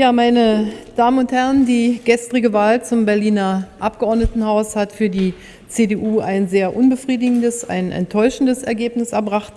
Ja, meine Damen und Herren, die gestrige Wahl zum Berliner Abgeordnetenhaus hat für die CDU ein sehr unbefriedigendes, ein enttäuschendes Ergebnis erbracht.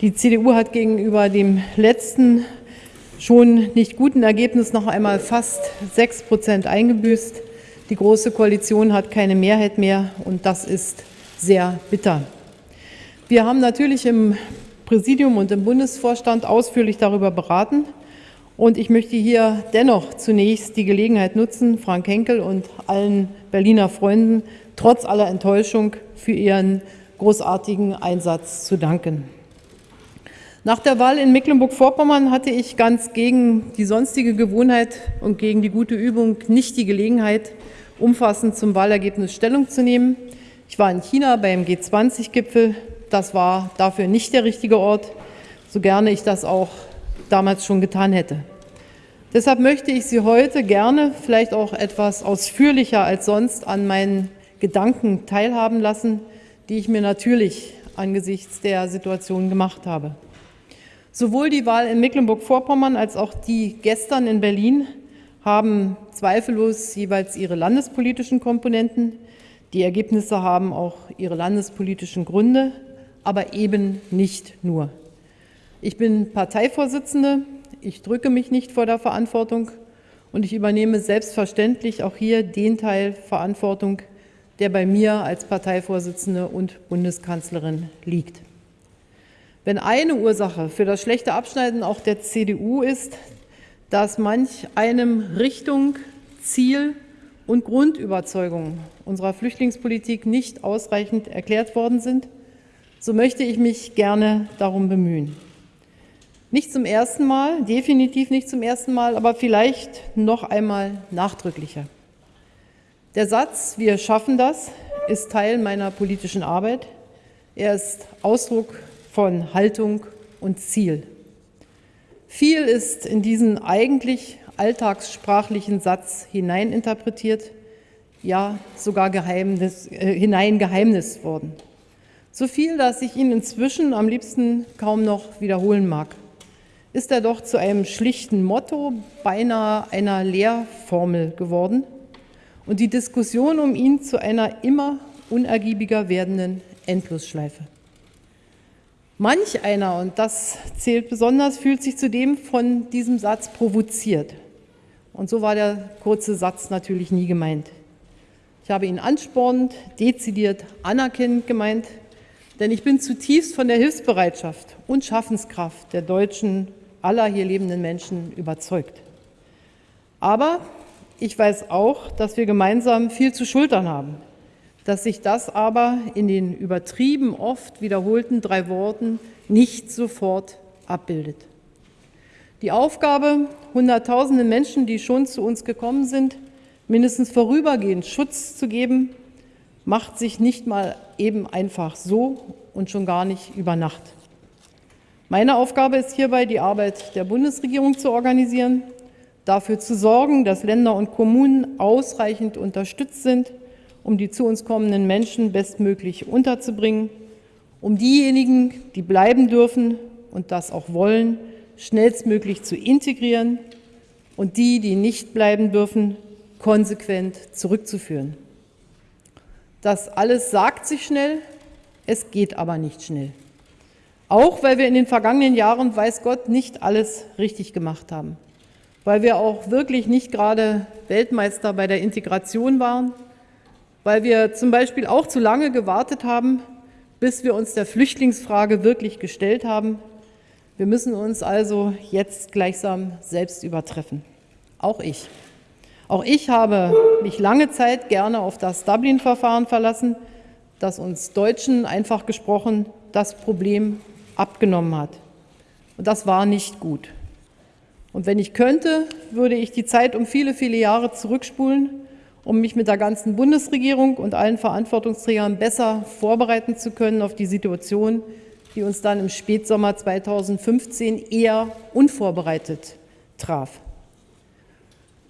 Die CDU hat gegenüber dem letzten schon nicht guten Ergebnis noch einmal fast sechs Prozent eingebüßt. Die Große Koalition hat keine Mehrheit mehr, und das ist sehr bitter. Wir haben natürlich im Präsidium und im Bundesvorstand ausführlich darüber beraten. Und ich möchte hier dennoch zunächst die Gelegenheit nutzen, Frank Henkel und allen Berliner Freunden trotz aller Enttäuschung für ihren großartigen Einsatz zu danken. Nach der Wahl in Mecklenburg-Vorpommern hatte ich ganz gegen die sonstige Gewohnheit und gegen die gute Übung nicht die Gelegenheit, umfassend zum Wahlergebnis Stellung zu nehmen. Ich war in China beim G20-Gipfel. Das war dafür nicht der richtige Ort, so gerne ich das auch damals schon getan hätte. Deshalb möchte ich Sie heute gerne, vielleicht auch etwas ausführlicher als sonst, an meinen Gedanken teilhaben lassen, die ich mir natürlich angesichts der Situation gemacht habe. Sowohl die Wahl in Mecklenburg-Vorpommern als auch die gestern in Berlin haben zweifellos jeweils ihre landespolitischen Komponenten. Die Ergebnisse haben auch ihre landespolitischen Gründe, aber eben nicht nur. Ich bin Parteivorsitzende, ich drücke mich nicht vor der Verantwortung und ich übernehme selbstverständlich auch hier den Teil Verantwortung, der bei mir als Parteivorsitzende und Bundeskanzlerin liegt. Wenn eine Ursache für das schlechte Abschneiden auch der CDU ist, dass manch einem Richtung, Ziel und Grundüberzeugung unserer Flüchtlingspolitik nicht ausreichend erklärt worden sind, so möchte ich mich gerne darum bemühen. Nicht zum ersten Mal, definitiv nicht zum ersten Mal, aber vielleicht noch einmal nachdrücklicher. Der Satz, wir schaffen das, ist Teil meiner politischen Arbeit. Er ist Ausdruck von Haltung und Ziel. Viel ist in diesen eigentlich alltagssprachlichen Satz hineininterpretiert, ja sogar Geheimnis, äh, hineingeheimnist worden. So viel, dass ich ihn inzwischen am liebsten kaum noch wiederholen mag ist er doch zu einem schlichten Motto, beinahe einer Lehrformel geworden und die Diskussion um ihn zu einer immer unergiebiger werdenden Endlosschleife. Manch einer, und das zählt besonders, fühlt sich zudem von diesem Satz provoziert. Und so war der kurze Satz natürlich nie gemeint. Ich habe ihn anspornend, dezidiert, anerkennend gemeint, denn ich bin zutiefst von der Hilfsbereitschaft und Schaffenskraft der deutschen aller hier lebenden Menschen überzeugt. Aber ich weiß auch, dass wir gemeinsam viel zu schultern haben, dass sich das aber in den übertrieben oft wiederholten drei Worten nicht sofort abbildet. Die Aufgabe, Hunderttausenden Menschen, die schon zu uns gekommen sind, mindestens vorübergehend Schutz zu geben, macht sich nicht mal eben einfach so und schon gar nicht über Nacht. Meine Aufgabe ist hierbei, die Arbeit der Bundesregierung zu organisieren, dafür zu sorgen, dass Länder und Kommunen ausreichend unterstützt sind, um die zu uns kommenden Menschen bestmöglich unterzubringen, um diejenigen, die bleiben dürfen und das auch wollen, schnellstmöglich zu integrieren und die, die nicht bleiben dürfen, konsequent zurückzuführen. Das alles sagt sich schnell, es geht aber nicht schnell. Auch weil wir in den vergangenen Jahren, weiß Gott, nicht alles richtig gemacht haben. Weil wir auch wirklich nicht gerade Weltmeister bei der Integration waren. Weil wir zum Beispiel auch zu lange gewartet haben, bis wir uns der Flüchtlingsfrage wirklich gestellt haben. Wir müssen uns also jetzt gleichsam selbst übertreffen. Auch ich. Auch ich habe mich lange Zeit gerne auf das Dublin-Verfahren verlassen, das uns Deutschen einfach gesprochen das Problem abgenommen hat. Und das war nicht gut. Und wenn ich könnte, würde ich die Zeit um viele, viele Jahre zurückspulen, um mich mit der ganzen Bundesregierung und allen Verantwortungsträgern besser vorbereiten zu können auf die Situation, die uns dann im Spätsommer 2015 eher unvorbereitet traf.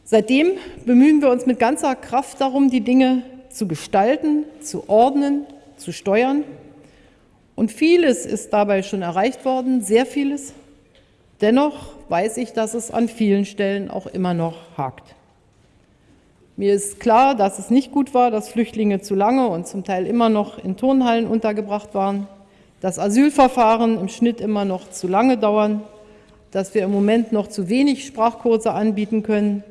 Seitdem bemühen wir uns mit ganzer Kraft darum, die Dinge zu gestalten, zu ordnen, zu steuern und vieles ist dabei schon erreicht worden, sehr vieles. Dennoch weiß ich, dass es an vielen Stellen auch immer noch hakt. Mir ist klar, dass es nicht gut war, dass Flüchtlinge zu lange und zum Teil immer noch in Turnhallen untergebracht waren, dass Asylverfahren im Schnitt immer noch zu lange dauern, dass wir im Moment noch zu wenig Sprachkurse anbieten können,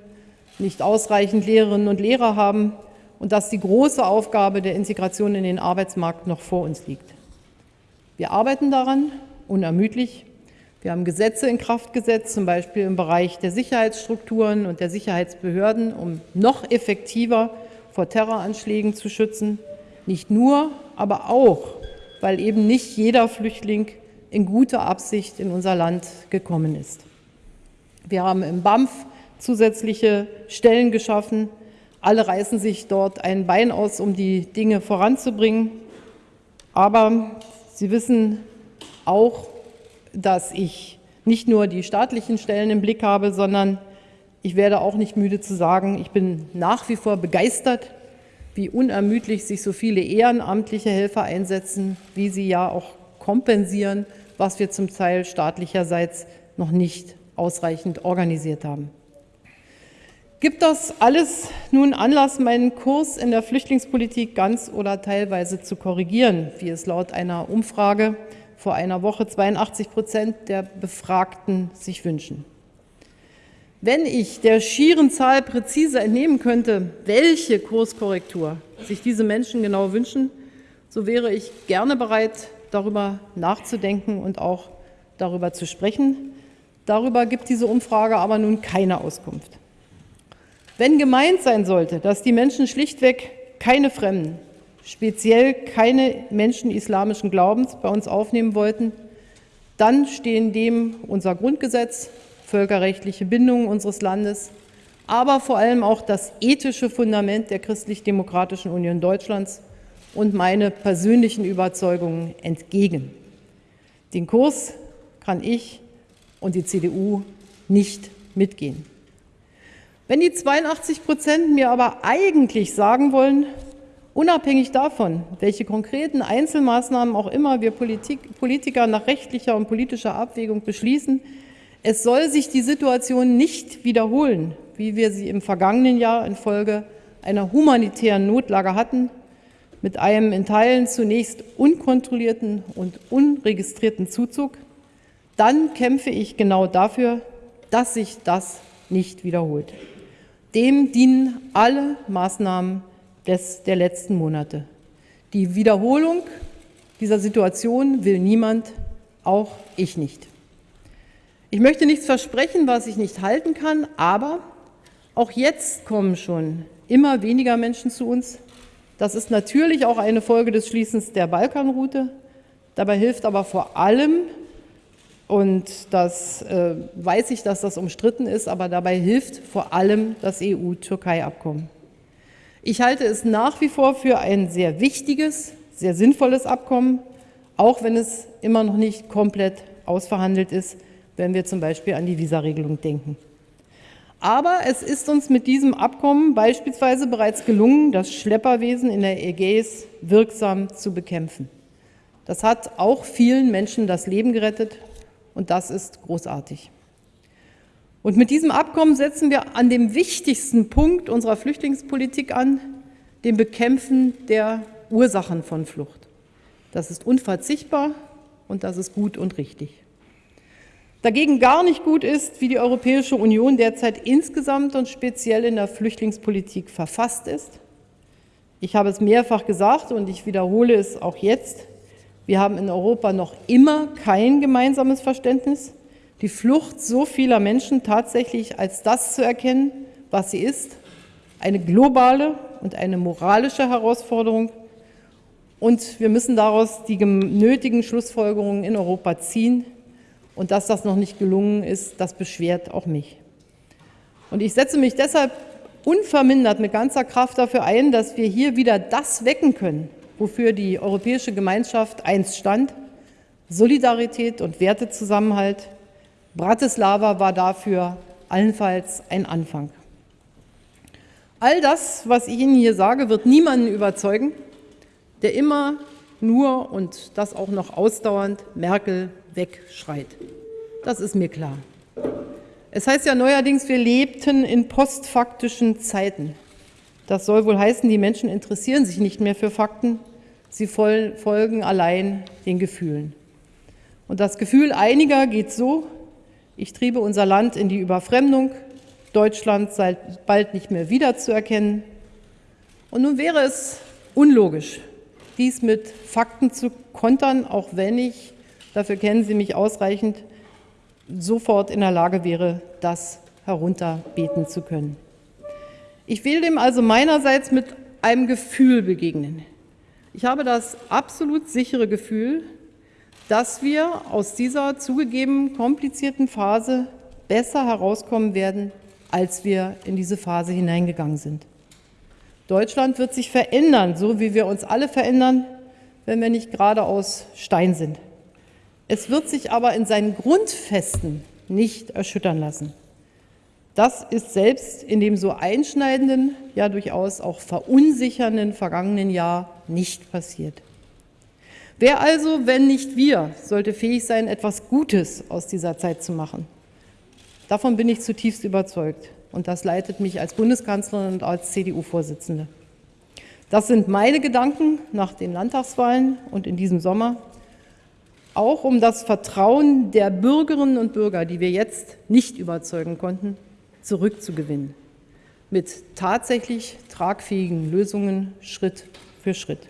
nicht ausreichend Lehrerinnen und Lehrer haben und dass die große Aufgabe der Integration in den Arbeitsmarkt noch vor uns liegt. Wir arbeiten daran, unermüdlich. Wir haben Gesetze in Kraft gesetzt, zum Beispiel im Bereich der Sicherheitsstrukturen und der Sicherheitsbehörden, um noch effektiver vor Terroranschlägen zu schützen. Nicht nur, aber auch, weil eben nicht jeder Flüchtling in guter Absicht in unser Land gekommen ist. Wir haben im BAMF zusätzliche Stellen geschaffen. Alle reißen sich dort ein Bein aus, um die Dinge voranzubringen. Aber Sie wissen auch, dass ich nicht nur die staatlichen Stellen im Blick habe, sondern ich werde auch nicht müde zu sagen, ich bin nach wie vor begeistert, wie unermüdlich sich so viele ehrenamtliche Helfer einsetzen, wie sie ja auch kompensieren, was wir zum Teil staatlicherseits noch nicht ausreichend organisiert haben. Gibt das alles nun Anlass, meinen Kurs in der Flüchtlingspolitik ganz oder teilweise zu korrigieren, wie es laut einer Umfrage vor einer Woche 82 Prozent der Befragten sich wünschen? Wenn ich der schieren Zahl präzise entnehmen könnte, welche Kurskorrektur sich diese Menschen genau wünschen, so wäre ich gerne bereit, darüber nachzudenken und auch darüber zu sprechen. Darüber gibt diese Umfrage aber nun keine Auskunft. Wenn gemeint sein sollte, dass die Menschen schlichtweg keine Fremden, speziell keine Menschen islamischen Glaubens bei uns aufnehmen wollten, dann stehen dem unser Grundgesetz, völkerrechtliche Bindungen unseres Landes, aber vor allem auch das ethische Fundament der Christlich-Demokratischen Union Deutschlands und meine persönlichen Überzeugungen entgegen. Den Kurs kann ich und die CDU nicht mitgehen. Wenn die 82 Prozent mir aber eigentlich sagen wollen, unabhängig davon, welche konkreten Einzelmaßnahmen auch immer wir Politik, Politiker nach rechtlicher und politischer Abwägung beschließen, es soll sich die Situation nicht wiederholen, wie wir sie im vergangenen Jahr infolge einer humanitären Notlage hatten, mit einem in Teilen zunächst unkontrollierten und unregistrierten Zuzug, dann kämpfe ich genau dafür, dass sich das nicht wiederholt. Dem dienen alle Maßnahmen des, der letzten Monate. Die Wiederholung dieser Situation will niemand, auch ich nicht. Ich möchte nichts versprechen, was ich nicht halten kann, aber auch jetzt kommen schon immer weniger Menschen zu uns. Das ist natürlich auch eine Folge des Schließens der Balkanroute. Dabei hilft aber vor allem und das äh, weiß ich, dass das umstritten ist, aber dabei hilft vor allem das EU-Türkei-Abkommen. Ich halte es nach wie vor für ein sehr wichtiges, sehr sinnvolles Abkommen, auch wenn es immer noch nicht komplett ausverhandelt ist, wenn wir zum Beispiel an die Visaregelung denken. Aber es ist uns mit diesem Abkommen beispielsweise bereits gelungen, das Schlepperwesen in der Ägäis wirksam zu bekämpfen. Das hat auch vielen Menschen das Leben gerettet und das ist großartig. Und mit diesem Abkommen setzen wir an dem wichtigsten Punkt unserer Flüchtlingspolitik an, dem Bekämpfen der Ursachen von Flucht. Das ist unverzichtbar und das ist gut und richtig. Dagegen gar nicht gut ist, wie die Europäische Union derzeit insgesamt und speziell in der Flüchtlingspolitik verfasst ist. Ich habe es mehrfach gesagt und ich wiederhole es auch jetzt. Wir haben in Europa noch immer kein gemeinsames Verständnis, die Flucht so vieler Menschen tatsächlich als das zu erkennen, was sie ist, eine globale und eine moralische Herausforderung. Und wir müssen daraus die nötigen Schlussfolgerungen in Europa ziehen. Und dass das noch nicht gelungen ist, das beschwert auch mich. Und ich setze mich deshalb unvermindert mit ganzer Kraft dafür ein, dass wir hier wieder das wecken können, wofür die europäische Gemeinschaft einst stand, Solidarität und Wertezusammenhalt. Bratislava war dafür allenfalls ein Anfang. All das, was ich Ihnen hier sage, wird niemanden überzeugen, der immer nur und das auch noch ausdauernd Merkel wegschreit. Das ist mir klar. Es heißt ja neuerdings, wir lebten in postfaktischen Zeiten. Das soll wohl heißen, die Menschen interessieren sich nicht mehr für Fakten, sie folgen allein den Gefühlen. Und das Gefühl einiger geht so, ich triebe unser Land in die Überfremdung, Deutschland sei bald nicht mehr wiederzuerkennen. Und nun wäre es unlogisch, dies mit Fakten zu kontern, auch wenn ich, dafür kennen Sie mich ausreichend, sofort in der Lage wäre, das herunterbeten zu können. Ich will dem also meinerseits mit einem Gefühl begegnen. Ich habe das absolut sichere Gefühl, dass wir aus dieser zugegeben komplizierten Phase besser herauskommen werden, als wir in diese Phase hineingegangen sind. Deutschland wird sich verändern, so wie wir uns alle verändern, wenn wir nicht gerade aus Stein sind. Es wird sich aber in seinen Grundfesten nicht erschüttern lassen. Das ist selbst in dem so einschneidenden, ja durchaus auch verunsichernden vergangenen Jahr nicht passiert. Wer also, wenn nicht wir, sollte fähig sein, etwas Gutes aus dieser Zeit zu machen? Davon bin ich zutiefst überzeugt und das leitet mich als Bundeskanzlerin und als CDU-Vorsitzende. Das sind meine Gedanken nach den Landtagswahlen und in diesem Sommer, auch um das Vertrauen der Bürgerinnen und Bürger, die wir jetzt nicht überzeugen konnten, zurückzugewinnen. Mit tatsächlich tragfähigen Lösungen Schritt für Schritt.